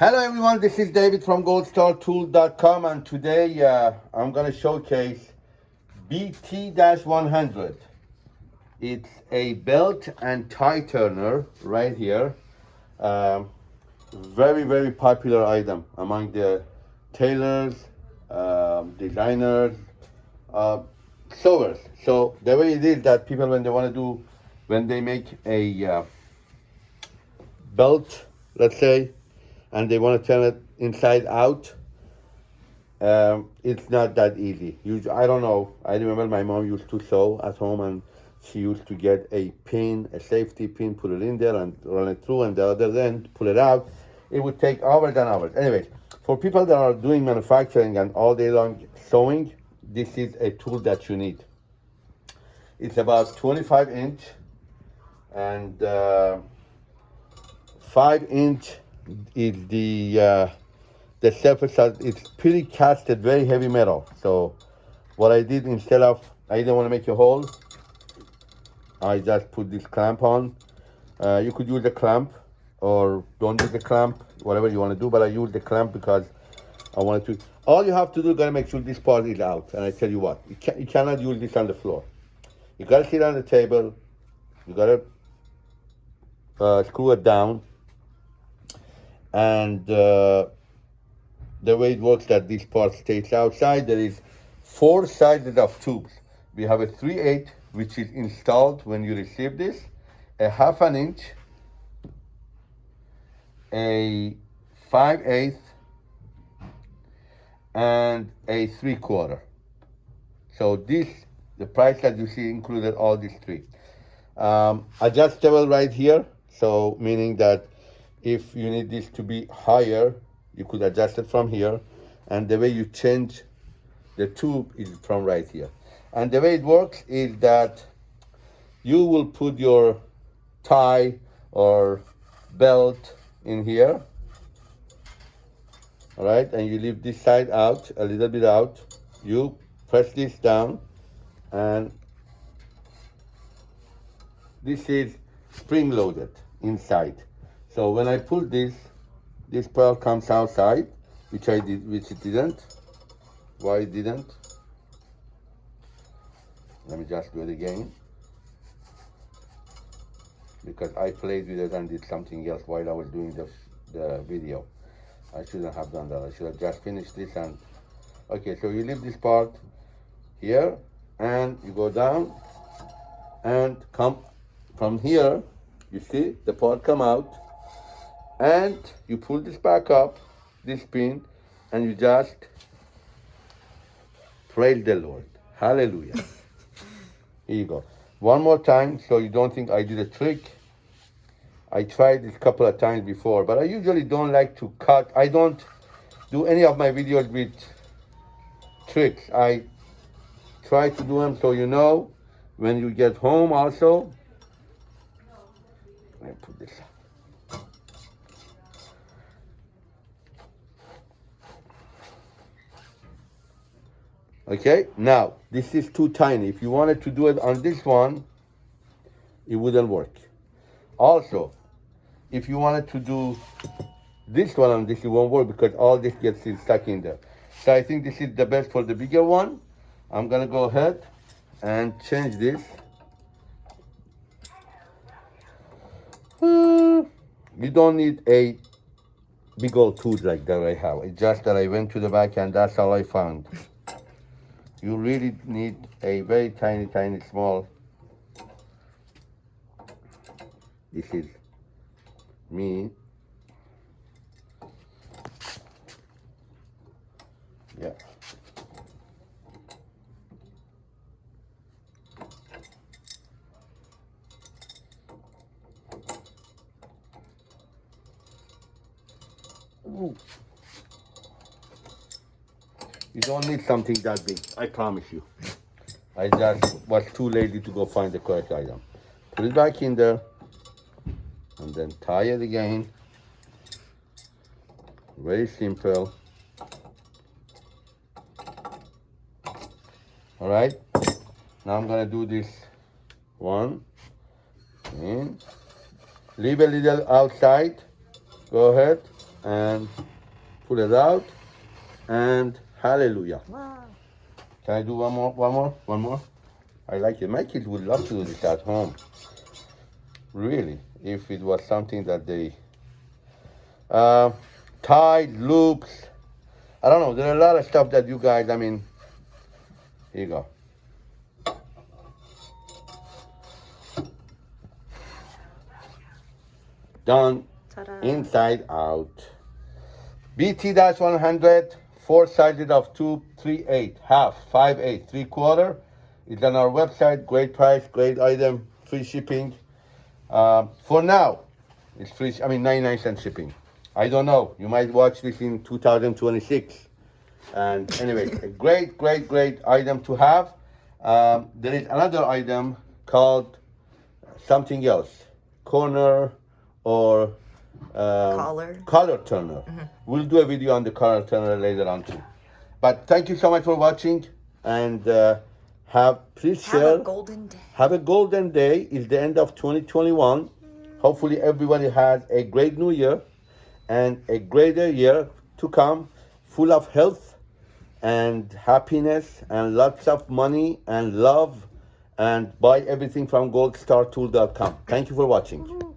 Hello everyone, this is David from goldstartool.com and today uh, I'm going to showcase BT-100. It's a belt and tie turner right here. Um, very, very popular item among the tailors, um, designers, uh, sewers. So the way it is that people when they want to do, when they make a uh, belt, let's say, and they want to turn it inside out, um, it's not that easy. You, I don't know. I remember my mom used to sew at home and she used to get a pin, a safety pin, put it in there and run it through and the other end, pull it out. It would take hours and hours. Anyway, for people that are doing manufacturing and all day long sewing, this is a tool that you need. It's about 25 inch and uh, 5 inch is the uh, the surface it's pretty casted very heavy metal. So what I did instead of I didn't want to make a hole. I just put this clamp on. Uh, you could use a clamp or don't use the clamp whatever you want to do but I use the clamp because I wanted to all you have to do gotta make sure this part is out. And I tell you what you, can, you cannot use this on the floor. You gotta sit on the table. You gotta uh, screw it down and uh, the way it works that this part stays outside there is four sizes of tubes. We have a 3 8 which is installed when you receive this a half an inch a 5 8 and a 3 quarter. So this the price that you see included all these three. Um, adjustable right here so meaning that if you need this to be higher, you could adjust it from here. And the way you change the tube is from right here. And the way it works is that you will put your tie or belt in here. All right, and you leave this side out, a little bit out. You press this down and this is spring loaded inside. So when I pull this, this pearl comes outside, which I did, which it didn't. Why it didn't? Let me just do it again. Because I played with it and did something else while I was doing the, the video. I shouldn't have done that. I should have just finished this and, okay, so you leave this part here and you go down and come from here, you see the part come out and you pull this back up, this pin, and you just praise the Lord. Hallelujah. Here you go. One more time, so you don't think I did a trick. I tried this a couple of times before, but I usually don't like to cut. I don't do any of my videos with tricks. I try to do them so you know when you get home also. Let me put this up. Okay, now this is too tiny. If you wanted to do it on this one, it wouldn't work. Also, if you wanted to do this one on this, it won't work because all this gets stuck in there. So I think this is the best for the bigger one. I'm gonna go ahead and change this. Uh, you don't need a big old tooth like that I have. It's just that I went to the back and that's all I found you really need a very tiny, tiny, small. This is me. Yeah. Ooh. You don't need something that big, I promise you. I just was too lazy to go find the correct item. Put it back in there, and then tie it again. Very simple. All right, now I'm gonna do this one, and leave a little outside, go ahead, and pull it out and hallelujah. Wow. Can I do one more? One more? One more? I like it. My kids would love to do this at home. Really, if it was something that they uh, tied loops. I don't know. There are a lot of stuff that you guys. I mean, here you go. Done inside out. BT-100, four sided of two, three eight, half, five eight, three quarter. It's on our website. Great price, great item, free shipping. Um, for now, it's free. I mean, 99 cent shipping. I don't know. You might watch this in 2026. And anyway, a great, great, great item to have. Um, there is another item called something else, corner or um, Collar. color turner. We'll do a video on the collar turner later on too. But thank you so much for watching and uh, have please Have share. a golden day. Have a golden day. It's the end of 2021. Hopefully, everybody has a great new year and a greater year to come, full of health and happiness and lots of money and love. And buy everything from goldstartool.com. Thank you for watching.